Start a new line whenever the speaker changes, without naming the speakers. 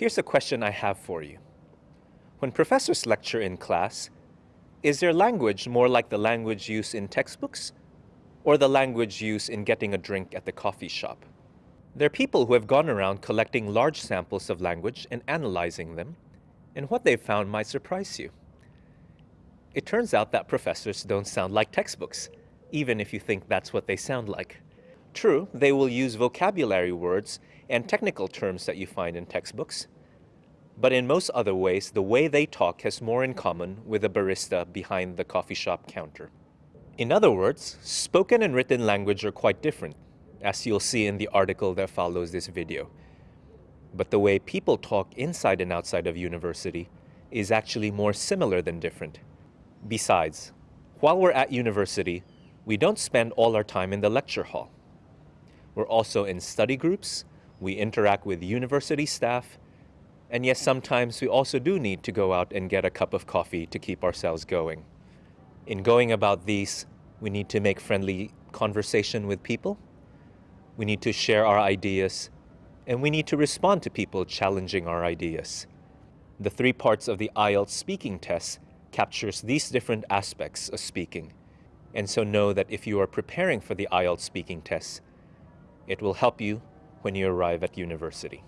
Here's a question I have for you. When professors lecture in class, is their language more like the language used in textbooks or the language used in getting a drink at the coffee shop? There are people who have gone around collecting large samples of language and analyzing them, and what they've found might surprise you. It turns out that professors don't sound like textbooks, even if you think that's what they sound like. True, they will use vocabulary words and technical terms that you find in textbooks, but in most other ways, the way they talk has more in common with a barista behind the coffee shop counter. In other words, spoken and written language are quite different, as you'll see in the article that follows this video. But the way people talk inside and outside of university is actually more similar than different. Besides, while we're at university, we don't spend all our time in the lecture hall. We're also in study groups, we interact with university staff, and yes, sometimes we also do need to go out and get a cup of coffee to keep ourselves going. In going about these, we need to make friendly conversation with people. We need to share our ideas, and we need to respond to people challenging our ideas. The three parts of the IELTS speaking test captures these different aspects of speaking. And so know that if you are preparing for the IELTS speaking test, it will help you when you arrive at university.